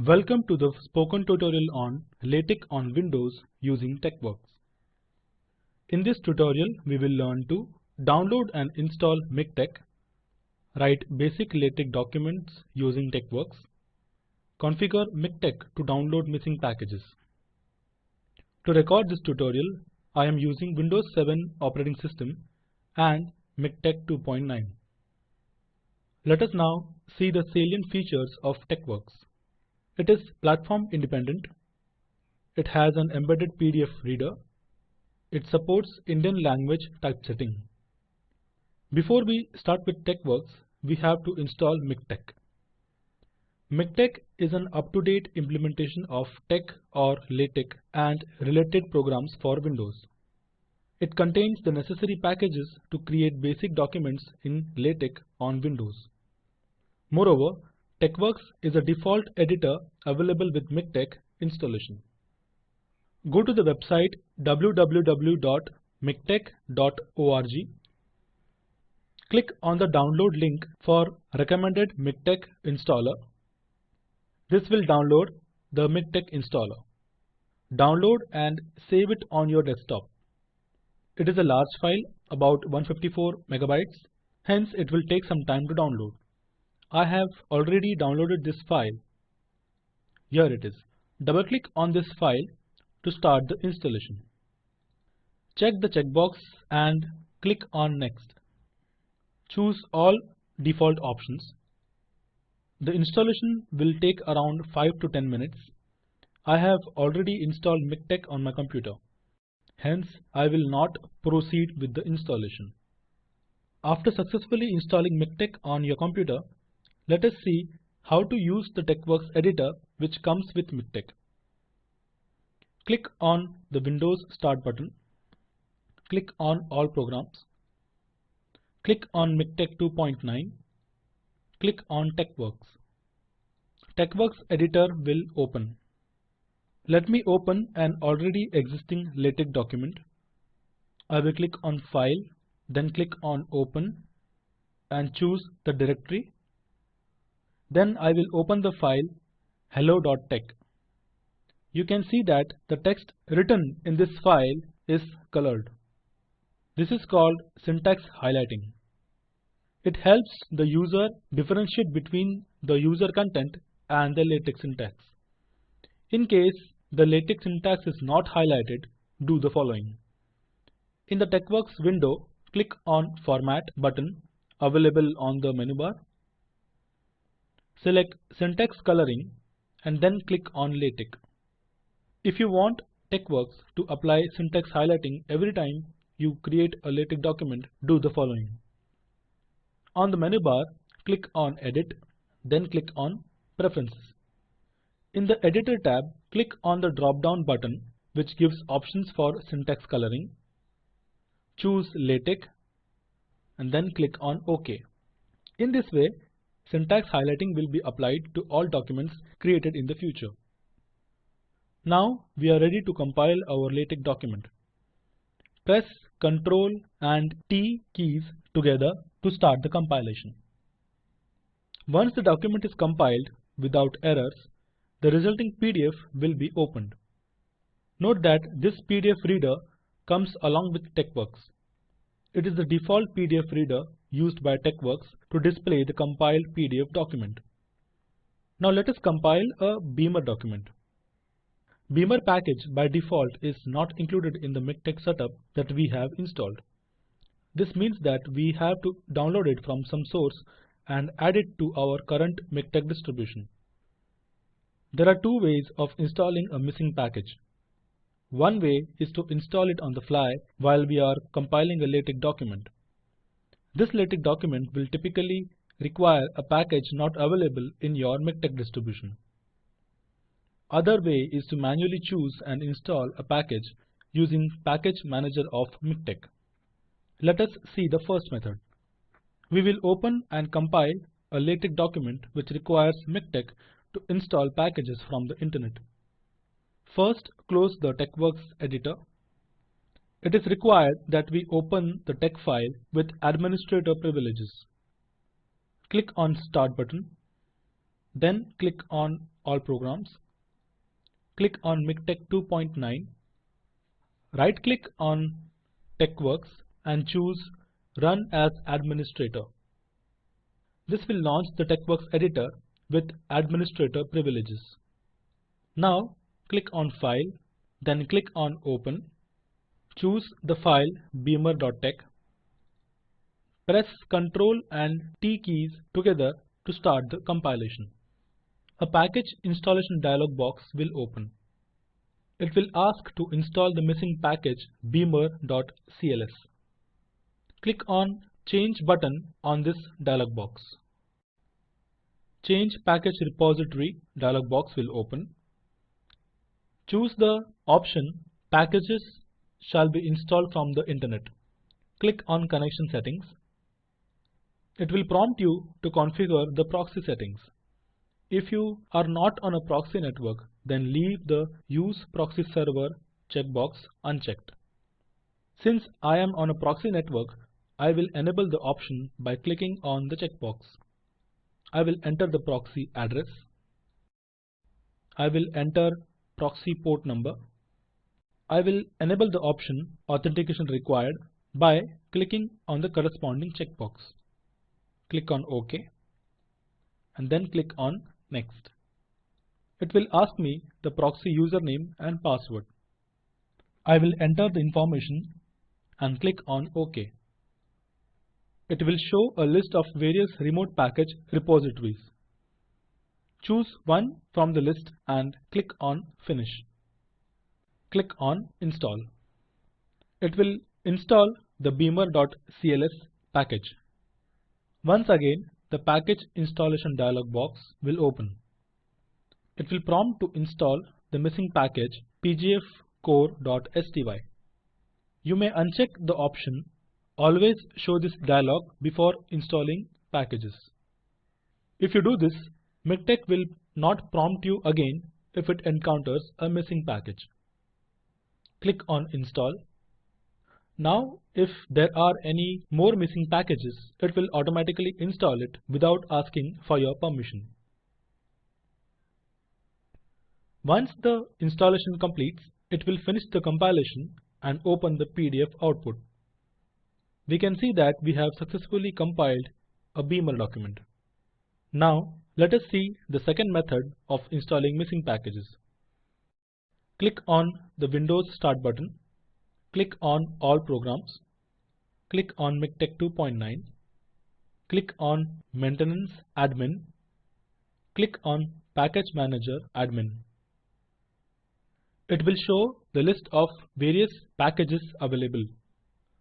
Welcome to the spoken tutorial on LaTeX on Windows using TeXworks. In this tutorial, we will learn to download and install MikTeX, write basic LaTeX documents using TeXworks, configure MikTeX to download missing packages. To record this tutorial, I am using Windows 7 operating system and MikTeX 2.9. Let us now see the salient features of TeXworks. It is platform independent. It has an embedded PDF reader. It supports Indian language typesetting. Before we start with TeXworks, we have to install MikTeX. MikTeX is an up-to-date implementation of TeX or LaTeX and related programs for Windows. It contains the necessary packages to create basic documents in LaTeX on Windows. Moreover, TeXworks is a default editor available with MikTeX installation. Go to the website www.miktex.org. Click on the download link for recommended MikTeX installer. This will download the MikTeX installer. Download and save it on your desktop. It is a large file about 154 megabytes, hence it will take some time to download. I have already downloaded this file. Here it is. Double click on this file to start the installation. Check the checkbox and click on next. Choose all default options. The installation will take around 5 to 10 minutes. I have already installed MikTeX on my computer. Hence, I will not proceed with the installation. After successfully installing MikTeX on your computer, let us see how to use the TeXworks editor which comes with MikTeX. Click on the Windows Start button. Click on All Programs. Click on MikTeX 2.9. Click on TeXworks. TeXworks editor will open. Let me open an already existing LaTeX document. I will click on File, then click on Open and choose the directory then I will open the file hello.tex. You can see that the text written in this file is colored. This is called syntax highlighting. It helps the user differentiate between the user content and the LaTeX syntax. In case the LaTeX syntax is not highlighted, do the following. In the TeXworks window, click on Format button available on the menu bar Select Syntax Coloring and then click on LaTeX. If you want TeXworks to apply syntax highlighting every time you create a LaTeX document, do the following. On the menu bar, click on Edit, then click on Preferences. In the Editor tab, click on the drop-down button which gives options for syntax coloring. Choose LaTeX and then click on OK. In this way, syntax highlighting will be applied to all documents created in the future. Now we are ready to compile our LaTeX document. Press Ctrl and T keys together to start the compilation. Once the document is compiled without errors, the resulting PDF will be opened. Note that this PDF reader comes along with TeXworks. It is the default PDF reader used by TeXworks to display the compiled PDF document. Now let us compile a Beamer document. Beamer package by default is not included in the MikTeX setup that we have installed. This means that we have to download it from some source and add it to our current MikTeX distribution. There are two ways of installing a missing package. One way is to install it on the fly while we are compiling a LaTeX document. This LaTeX document will typically require a package not available in your MikTeX distribution. Other way is to manually choose and install a package using Package Manager of MikTeX. Let us see the first method. We will open and compile a LaTeX document which requires MikTeX to install packages from the internet. First, close the TeXworks editor it is required that we open the tex file with administrator privileges. Click on Start button, then click on All Programs, click on MikTeX 2.9, right click on TeXworks and choose Run as Administrator. This will launch the TeXworks editor with administrator privileges. Now click on File, then click on Open. Choose the file beamer.tex. Press Ctrl and T keys together to start the compilation. A package installation dialog box will open. It will ask to install the missing package beamer.cls. Click on Change button on this dialog box. Change Package Repository dialog box will open. Choose the option Packages shall be installed from the internet. Click on Connection Settings. It will prompt you to configure the proxy settings. If you are not on a proxy network, then leave the Use Proxy Server checkbox unchecked. Since I am on a proxy network, I will enable the option by clicking on the checkbox. I will enter the proxy address. I will enter proxy port number. I will enable the option authentication required by clicking on the corresponding checkbox. Click on OK and then click on Next. It will ask me the proxy username and password. I will enter the information and click on OK. It will show a list of various remote package repositories. Choose one from the list and click on Finish. Click on Install. It will install the beamer.cls package. Once again, the package installation dialog box will open. It will prompt to install the missing package pgfcore.sty. You may uncheck the option Always show this dialog before installing packages. If you do this, MikTeX will not prompt you again if it encounters a missing package. Click on Install. Now, if there are any more missing packages, it will automatically install it without asking for your permission. Once the installation completes, it will finish the compilation and open the PDF output we can see that we have successfully compiled a Beamer document. Now let us see the second method of installing missing packages. Click on the Windows Start button, click on All Programs, click on MikTeX 2.9, click on Maintenance Admin, click on Package Manager Admin. It will show the list of various packages available.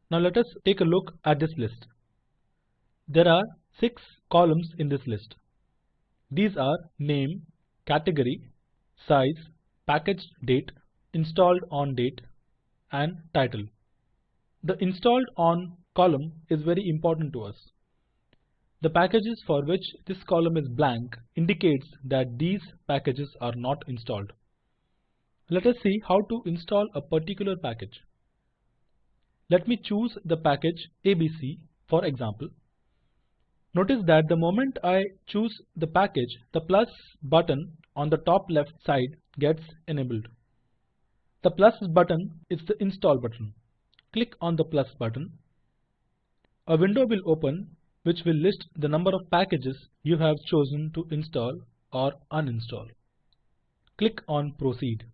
Now let us take a look at this list. There are six columns in this list. These are name, category, size, package date, installed on date, and title. The installed on column is very important to us. The packages for which this column is blank indicates that these packages are not installed. Let us see how to install a particular package. Let me choose the package ABC for example. Notice that the moment I choose the package, the plus button on the top left side gets enabled. The plus button is the install button. Click on the plus button. A window will open which will list the number of packages you have chosen to install or uninstall. Click on proceed.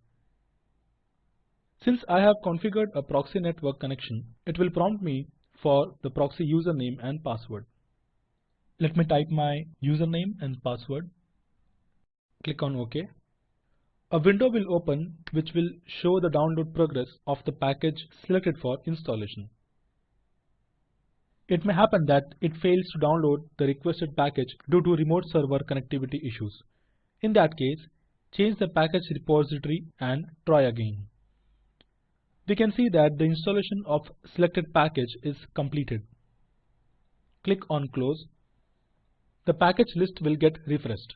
Since I have configured a proxy network connection, it will prompt me for the proxy username and password. Let me type my username and password. Click on OK. A window will open which will show the download progress of the package selected for installation. It may happen that it fails to download the requested package due to remote server connectivity issues. In that case, change the package repository and try again we can see that the installation of selected package is completed. Click on close. The package list will get refreshed.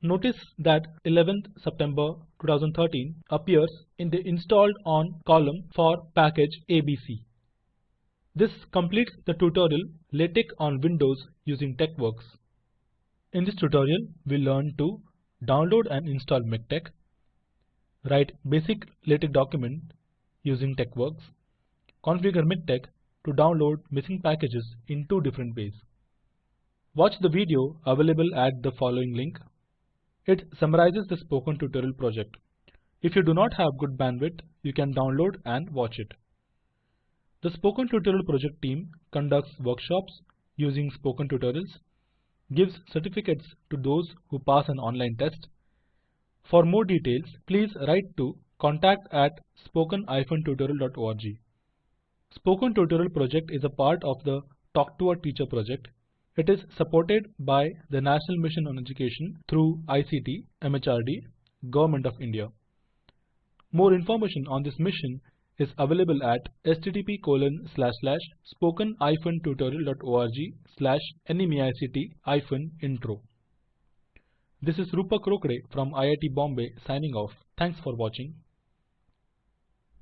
Notice that 11th September 2013 appears in the installed on column for package ABC. This completes the tutorial LaTeX on Windows using TeXworks. In this tutorial, we learned to download and install MikTeX, write basic LaTeX document using TeXworks, configure MikTeX to download missing packages in two different ways. Watch the video available at the following link. It summarizes the spoken tutorial project. If you do not have good bandwidth, you can download and watch it. The Spoken Tutorial project team conducts workshops using spoken tutorials, gives certificates to those who pass an online test. For more details, please write to contact at spoken-tutorial.org. Spoken Tutorial project is a part of the Talk to a Teacher project. It is supported by the National Mission on Education through ICT, MHRD, Government of India. More information on this mission is available at http colon slash slash spoken tutorial.org slash nmeict intro. This is Rupak Rokde from IIT Bombay signing off. Thanks for watching.